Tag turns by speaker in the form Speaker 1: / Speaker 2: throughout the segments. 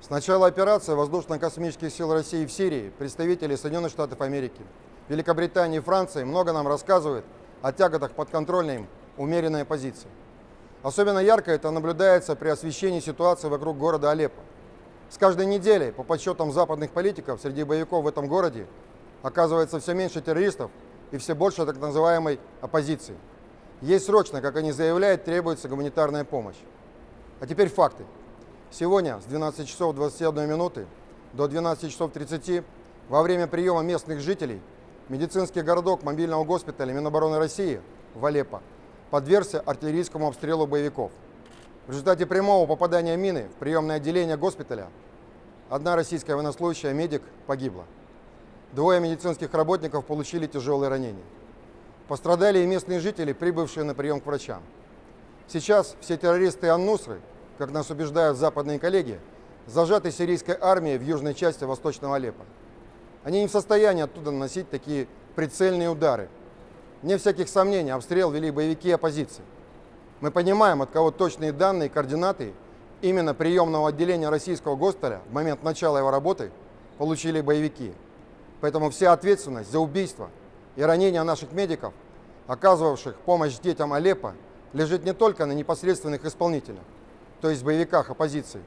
Speaker 1: С начала операции воздушно-космических сил России в Сирии представители Соединенных Штатов Америки, Великобритании и Франции много нам рассказывают о тяготах подконтрольной им умеренной оппозиции. Особенно ярко это наблюдается при освещении ситуации вокруг города Алеппо. С каждой неделей, по подсчетам западных политиков, среди боевиков в этом городе оказывается все меньше террористов и все больше так называемой оппозиции. Ей срочно, как они заявляют, требуется гуманитарная помощь. А теперь факты. Сегодня с 12 часов 21 минуты до 12 часов 30 во время приема местных жителей медицинский городок мобильного госпиталя Минобороны России в Алеппо подвергся артиллерийскому обстрелу боевиков. В результате прямого попадания мины в приемное отделение госпиталя одна российская военнослужащая медик погибла. Двое медицинских работников получили тяжелые ранения. Пострадали и местные жители, прибывшие на прием к врачам. Сейчас все террористы Ан-Нусры, как нас убеждают западные коллеги, зажаты сирийской армией в южной части Восточного Алеппо. Они не в состоянии оттуда наносить такие прицельные удары. Не всяких сомнений, обстрел вели боевики оппозиции. Мы понимаем, от кого точные данные и координаты именно приемного отделения российского госпиталя в момент начала его работы получили боевики. Поэтому вся ответственность за убийство и ранения наших медиков, оказывавших помощь детям Алеппо, лежит не только на непосредственных исполнителях, то есть боевиках оппозиции.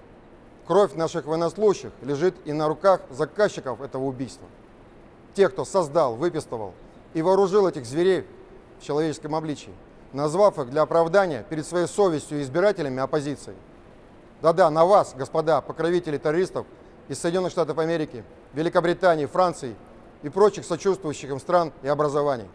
Speaker 1: Кровь наших военнослужащих лежит и на руках заказчиков этого убийства. Тех, кто создал, выпистывал и вооружил этих зверей в человеческом обличии, назвав их для оправдания перед своей совестью и избирателями оппозиции. Да-да, на вас, господа покровители террористов из Соединенных Штатов Америки, Великобритании, Франции и прочих сочувствующих им стран и образований.